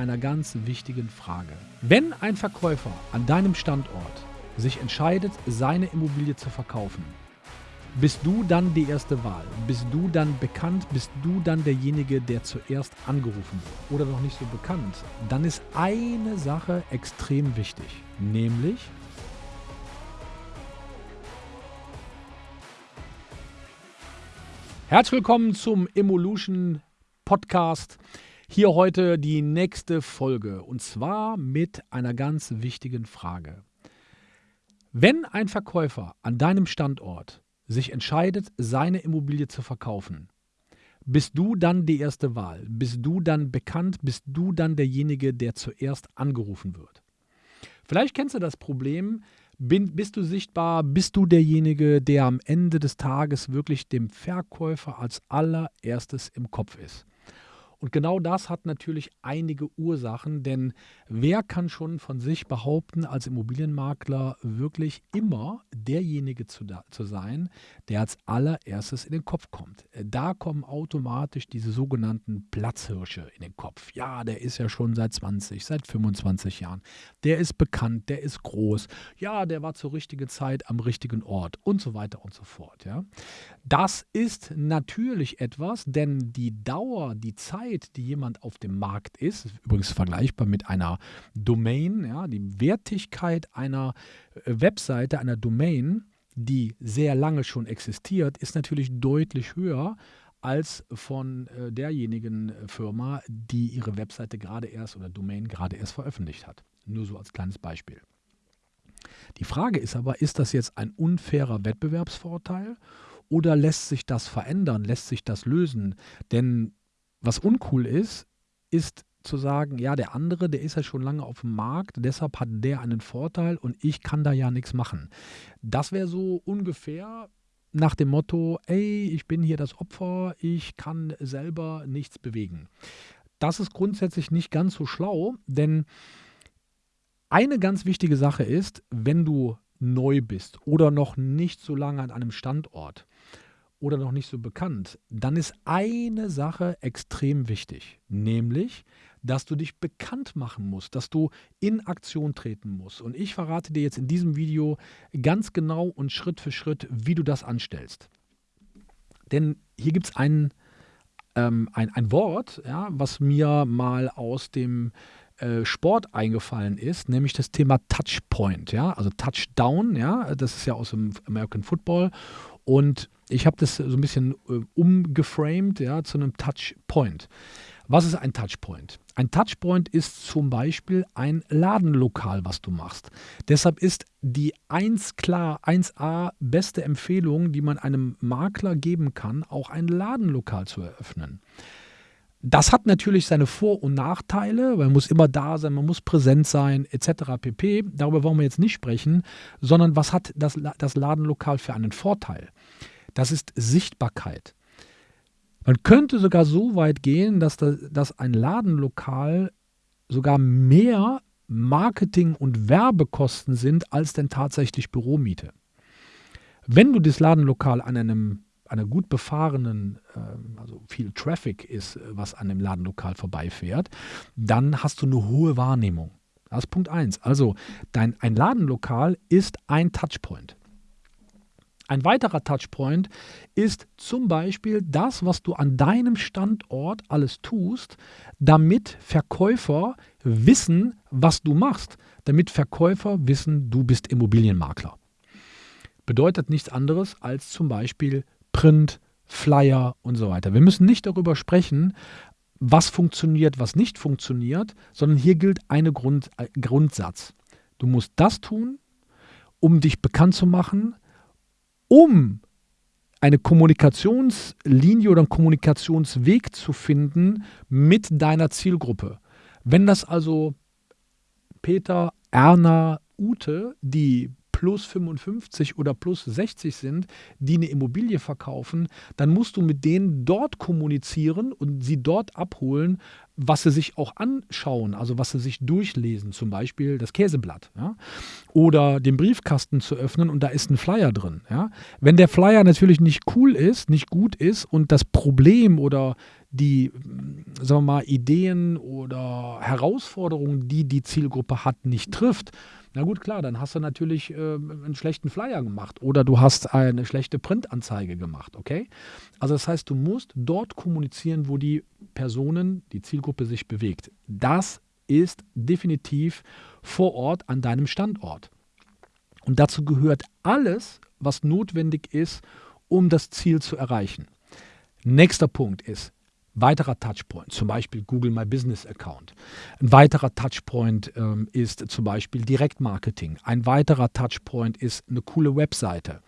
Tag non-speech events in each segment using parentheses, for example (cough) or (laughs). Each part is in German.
einer ganz wichtigen Frage. Wenn ein Verkäufer an deinem Standort sich entscheidet, seine Immobilie zu verkaufen, bist du dann die erste Wahl? Bist du dann bekannt? Bist du dann derjenige, der zuerst angerufen wird? Oder noch nicht so bekannt? Dann ist eine Sache extrem wichtig, nämlich Herzlich willkommen zum Evolution Podcast. Hier heute die nächste Folge und zwar mit einer ganz wichtigen Frage. Wenn ein Verkäufer an deinem Standort sich entscheidet, seine Immobilie zu verkaufen, bist du dann die erste Wahl? Bist du dann bekannt? Bist du dann derjenige, der zuerst angerufen wird? Vielleicht kennst du das Problem, bin, bist du sichtbar, bist du derjenige, der am Ende des Tages wirklich dem Verkäufer als allererstes im Kopf ist. Und genau das hat natürlich einige Ursachen, denn wer kann schon von sich behaupten, als Immobilienmakler wirklich immer derjenige zu, zu sein, der als allererstes in den Kopf kommt? Da kommen automatisch diese sogenannten Platzhirsche in den Kopf. Ja, der ist ja schon seit 20, seit 25 Jahren. Der ist bekannt, der ist groß. Ja, der war zur richtigen Zeit am richtigen Ort und so weiter und so fort. Ja. Das ist natürlich etwas, denn die Dauer, die Zeit, Zeit, die jemand auf dem Markt ist, übrigens vergleichbar mit einer Domain, ja, die Wertigkeit einer äh, Webseite, einer Domain, die sehr lange schon existiert, ist natürlich deutlich höher als von äh, derjenigen äh, Firma, die ihre Webseite gerade erst oder Domain gerade erst veröffentlicht hat. Nur so als kleines Beispiel. Die Frage ist aber, ist das jetzt ein unfairer Wettbewerbsvorteil oder lässt sich das verändern, lässt sich das lösen? Denn was uncool ist, ist zu sagen, ja, der andere, der ist ja schon lange auf dem Markt, deshalb hat der einen Vorteil und ich kann da ja nichts machen. Das wäre so ungefähr nach dem Motto, ey, ich bin hier das Opfer, ich kann selber nichts bewegen. Das ist grundsätzlich nicht ganz so schlau, denn eine ganz wichtige Sache ist, wenn du neu bist oder noch nicht so lange an einem Standort, oder noch nicht so bekannt, dann ist eine Sache extrem wichtig, nämlich, dass du dich bekannt machen musst, dass du in Aktion treten musst. Und ich verrate dir jetzt in diesem Video ganz genau und Schritt für Schritt, wie du das anstellst. Denn hier gibt es ein, ähm, ein, ein Wort, ja, was mir mal aus dem äh, Sport eingefallen ist, nämlich das Thema Touchpoint, ja, also Touchdown, ja, das ist ja aus dem American Football und ich habe das so ein bisschen äh, umgeframed ja, zu einem Touchpoint. Was ist ein Touchpoint? Ein Touchpoint ist zum Beispiel ein Ladenlokal, was du machst. Deshalb ist die 1 klar 1a beste Empfehlung, die man einem Makler geben kann, auch ein Ladenlokal zu eröffnen. Das hat natürlich seine Vor- und Nachteile, weil man muss immer da sein, man muss präsent sein, etc. pp. Darüber wollen wir jetzt nicht sprechen, sondern was hat das, das Ladenlokal für einen Vorteil? Das ist Sichtbarkeit. Man könnte sogar so weit gehen, dass, das, dass ein Ladenlokal sogar mehr Marketing- und Werbekosten sind als denn tatsächlich Büromiete. Wenn du das Ladenlokal an einem einer gut befahrenen, äh, also viel Traffic ist, was an dem Ladenlokal vorbeifährt, dann hast du eine hohe Wahrnehmung. Das ist Punkt 1. Also dein, ein Ladenlokal ist ein Touchpoint. Ein weiterer Touchpoint ist zum Beispiel das, was du an deinem Standort alles tust, damit Verkäufer wissen, was du machst, damit Verkäufer wissen, du bist Immobilienmakler. Bedeutet nichts anderes als zum Beispiel Print, Flyer und so weiter. Wir müssen nicht darüber sprechen, was funktioniert, was nicht funktioniert, sondern hier gilt ein Grund, äh, Grundsatz. Du musst das tun, um dich bekannt zu machen, um eine Kommunikationslinie oder einen Kommunikationsweg zu finden mit deiner Zielgruppe. Wenn das also Peter, Erna, Ute, die plus 55 oder plus 60 sind, die eine Immobilie verkaufen, dann musst du mit denen dort kommunizieren und sie dort abholen, was sie sich auch anschauen, also was sie sich durchlesen, zum Beispiel das Käseblatt ja? oder den Briefkasten zu öffnen und da ist ein Flyer drin. Ja? Wenn der Flyer natürlich nicht cool ist, nicht gut ist und das Problem oder die, sagen wir mal, Ideen oder Herausforderungen, die die Zielgruppe hat, nicht trifft, na gut, klar, dann hast du natürlich äh, einen schlechten Flyer gemacht oder du hast eine schlechte Printanzeige gemacht, okay? Also das heißt, du musst dort kommunizieren, wo die Personen, die Zielgruppe sich bewegt. Das ist definitiv vor Ort an deinem Standort. Und dazu gehört alles, was notwendig ist, um das Ziel zu erreichen. Nächster Punkt ist, weiterer Touchpoint, zum Beispiel Google My Business Account. Ein weiterer Touchpoint ähm, ist zum Beispiel Direktmarketing. Ein weiterer Touchpoint ist eine coole Webseite.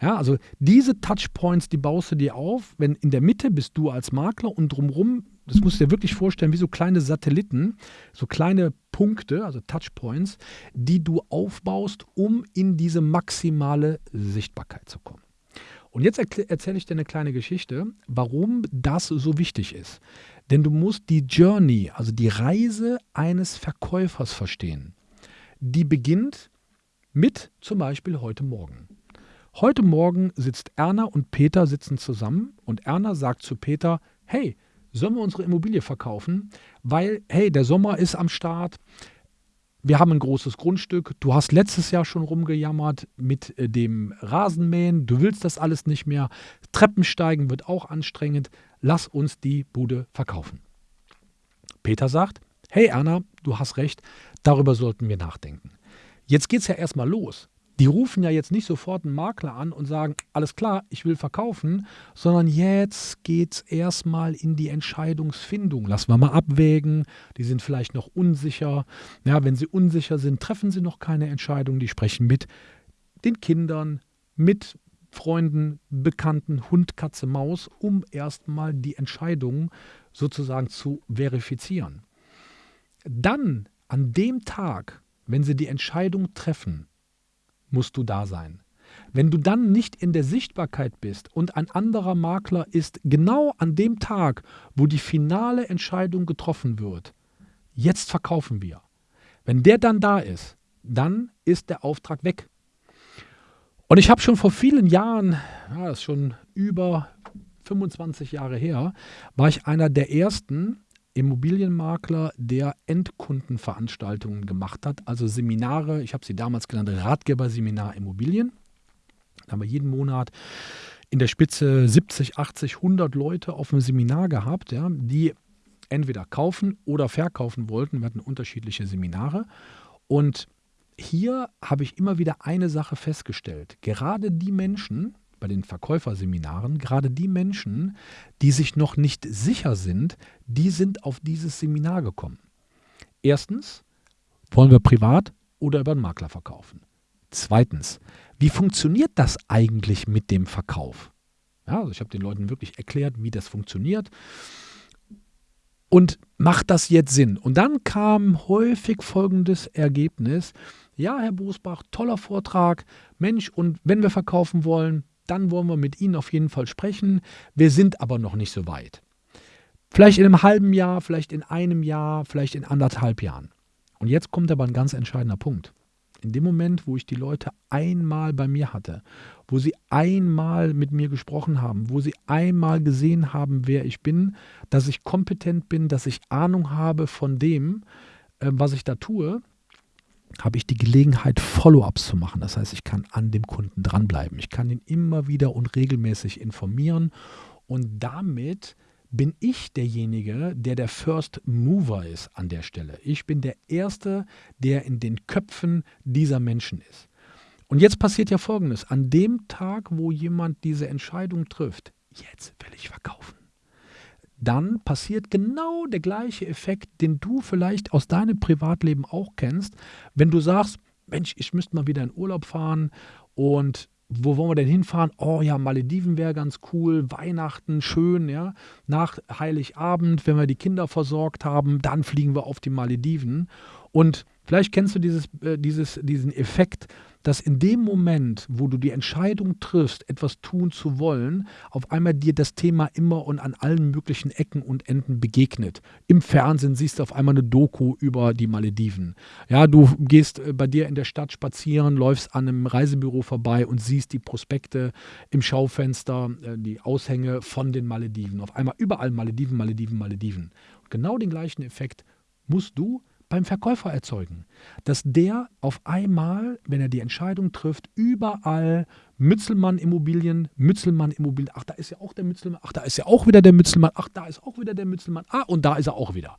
Ja, also diese Touchpoints, die baust du dir auf, wenn in der Mitte bist du als Makler und drumherum, das musst du dir wirklich vorstellen, wie so kleine Satelliten, so kleine Punkte, also Touchpoints, die du aufbaust, um in diese maximale Sichtbarkeit zu kommen. Und jetzt erzähle ich dir eine kleine Geschichte, warum das so wichtig ist. Denn du musst die Journey, also die Reise eines Verkäufers verstehen. Die beginnt mit zum Beispiel heute Morgen. Heute Morgen sitzt Erna und Peter sitzen zusammen und Erna sagt zu Peter, hey, sollen wir unsere Immobilie verkaufen? Weil, hey, der Sommer ist am Start, wir haben ein großes Grundstück. Du hast letztes Jahr schon rumgejammert mit äh, dem Rasenmähen. Du willst das alles nicht mehr. Treppensteigen wird auch anstrengend. Lass uns die Bude verkaufen. Peter sagt, hey Erna, du hast recht, darüber sollten wir nachdenken. Jetzt geht es ja erstmal los die rufen ja jetzt nicht sofort einen Makler an und sagen, alles klar, ich will verkaufen, sondern jetzt geht es erstmal in die Entscheidungsfindung. Lassen wir mal abwägen, die sind vielleicht noch unsicher. Ja, wenn sie unsicher sind, treffen sie noch keine Entscheidung. Die sprechen mit den Kindern, mit Freunden, Bekannten, Hund, Katze, Maus, um erstmal die Entscheidung sozusagen zu verifizieren. Dann, an dem Tag, wenn sie die Entscheidung treffen, musst du da sein. Wenn du dann nicht in der Sichtbarkeit bist und ein anderer Makler ist genau an dem Tag, wo die finale Entscheidung getroffen wird, jetzt verkaufen wir. Wenn der dann da ist, dann ist der Auftrag weg. Und ich habe schon vor vielen Jahren, ja, das ist schon über 25 Jahre her, war ich einer der ersten, Immobilienmakler, der Endkundenveranstaltungen gemacht hat, also Seminare, ich habe sie damals genannt, Ratgeberseminar Immobilien. Da haben wir jeden Monat in der Spitze 70, 80, 100 Leute auf einem Seminar gehabt, ja, die entweder kaufen oder verkaufen wollten. Wir hatten unterschiedliche Seminare. Und hier habe ich immer wieder eine Sache festgestellt. Gerade die Menschen, bei den Verkäuferseminaren, gerade die Menschen, die sich noch nicht sicher sind, die sind auf dieses Seminar gekommen. Erstens, wollen wir privat oder über einen Makler verkaufen? Zweitens, wie funktioniert das eigentlich mit dem Verkauf? Ja, also ich habe den Leuten wirklich erklärt, wie das funktioniert. Und macht das jetzt Sinn? Und dann kam häufig folgendes Ergebnis. Ja, Herr Bosbach, toller Vortrag. Mensch, und wenn wir verkaufen wollen, dann wollen wir mit Ihnen auf jeden Fall sprechen. Wir sind aber noch nicht so weit. Vielleicht in einem halben Jahr, vielleicht in einem Jahr, vielleicht in anderthalb Jahren. Und jetzt kommt aber ein ganz entscheidender Punkt. In dem Moment, wo ich die Leute einmal bei mir hatte, wo sie einmal mit mir gesprochen haben, wo sie einmal gesehen haben, wer ich bin, dass ich kompetent bin, dass ich Ahnung habe von dem, äh, was ich da tue, habe ich die Gelegenheit, Follow-ups zu machen. Das heißt, ich kann an dem Kunden dranbleiben. Ich kann ihn immer wieder und regelmäßig informieren und damit bin ich derjenige, der der First Mover ist an der Stelle. Ich bin der Erste, der in den Köpfen dieser Menschen ist. Und jetzt passiert ja Folgendes. An dem Tag, wo jemand diese Entscheidung trifft, jetzt will ich verkaufen dann passiert genau der gleiche Effekt, den du vielleicht aus deinem Privatleben auch kennst, wenn du sagst, Mensch, ich müsste mal wieder in Urlaub fahren und wo wollen wir denn hinfahren? Oh ja, Malediven wäre ganz cool, Weihnachten schön, ja. Nach Heiligabend, wenn wir die Kinder versorgt haben, dann fliegen wir auf die Malediven. Und Vielleicht kennst du dieses, äh, dieses, diesen Effekt, dass in dem Moment, wo du die Entscheidung triffst, etwas tun zu wollen, auf einmal dir das Thema immer und an allen möglichen Ecken und Enden begegnet. Im Fernsehen siehst du auf einmal eine Doku über die Malediven. Ja, du gehst äh, bei dir in der Stadt spazieren, läufst an einem Reisebüro vorbei und siehst die Prospekte im Schaufenster, äh, die Aushänge von den Malediven. Auf einmal überall Malediven, Malediven, Malediven. Genau den gleichen Effekt musst du beim Verkäufer erzeugen. Dass der auf einmal, wenn er die Entscheidung trifft, überall Mützelmann Immobilien, Mützelmann Immobilien, ach, da ist ja auch der Mützelmann, ach, da ist ja auch wieder der Mützelmann, ach, da ist auch wieder der Mützelmann, ah, und da ist er auch wieder.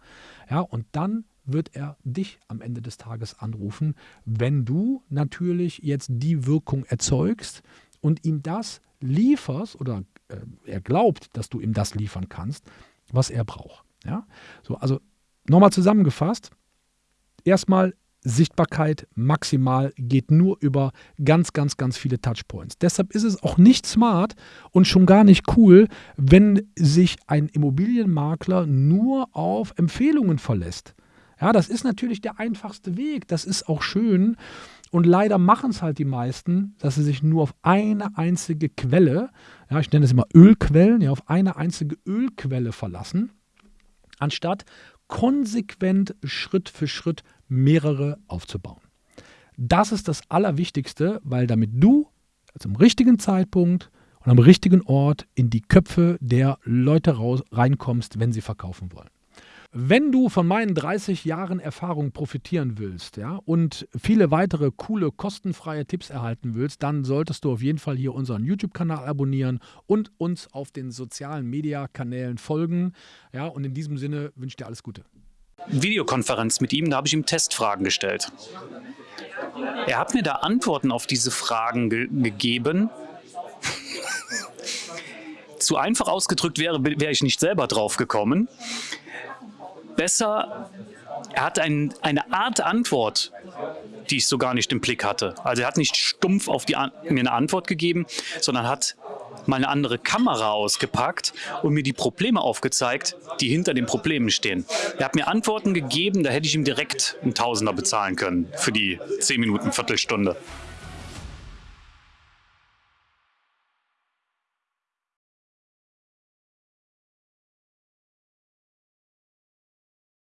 Ja, und dann wird er dich am Ende des Tages anrufen, wenn du natürlich jetzt die Wirkung erzeugst und ihm das lieferst oder äh, er glaubt, dass du ihm das liefern kannst, was er braucht. Ja? So, also nochmal zusammengefasst, erstmal Sichtbarkeit maximal geht nur über ganz, ganz, ganz viele Touchpoints. Deshalb ist es auch nicht smart und schon gar nicht cool, wenn sich ein Immobilienmakler nur auf Empfehlungen verlässt. Ja, das ist natürlich der einfachste Weg. Das ist auch schön. Und leider machen es halt die meisten, dass sie sich nur auf eine einzige Quelle, ja, ich nenne es immer Ölquellen, ja, auf eine einzige Ölquelle verlassen, anstatt konsequent Schritt für Schritt mehrere aufzubauen. Das ist das Allerwichtigste, weil damit du zum richtigen Zeitpunkt und am richtigen Ort in die Köpfe der Leute raus, reinkommst, wenn sie verkaufen wollen. Wenn du von meinen 30 Jahren Erfahrung profitieren willst ja, und viele weitere coole, kostenfreie Tipps erhalten willst, dann solltest du auf jeden Fall hier unseren YouTube-Kanal abonnieren und uns auf den sozialen Media-Kanälen folgen. Ja, und in diesem Sinne wünsche ich dir alles Gute. Videokonferenz mit ihm, da habe ich ihm Testfragen gestellt. Er hat mir da Antworten auf diese Fragen ge gegeben. (laughs) Zu einfach ausgedrückt wäre, wäre ich nicht selber drauf gekommen besser, er hat ein, eine Art Antwort, die ich so gar nicht im Blick hatte. Also er hat nicht stumpf auf die, mir eine Antwort gegeben, sondern hat mal eine andere Kamera ausgepackt und mir die Probleme aufgezeigt, die hinter den Problemen stehen. Er hat mir Antworten gegeben, da hätte ich ihm direkt einen Tausender bezahlen können für die 10 Minuten, Viertelstunde.